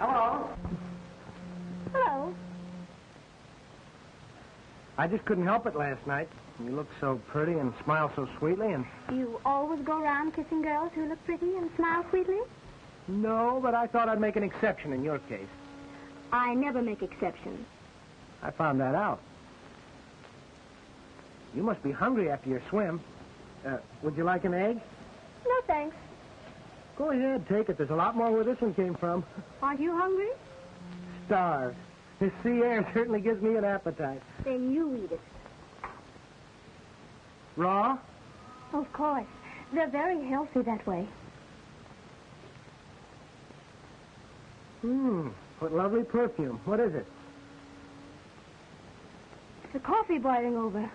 Hello. Hello. I just couldn't help it last night. You looked so pretty and smiled so sweetly and... You always go around kissing girls who look pretty and smile sweetly? No, but I thought I'd make an exception in your case. I never make exceptions. I found that out. You must be hungry after your swim. Uh, would you like an egg? No, thanks. Go ahead, take it. There's a lot more where this one came from. Aren't you hungry? Starve. This sea air certainly gives me an appetite. Then you eat it. Raw? Of course. They're very healthy that way. Hmm. What lovely perfume. What is it? The coffee boiling over.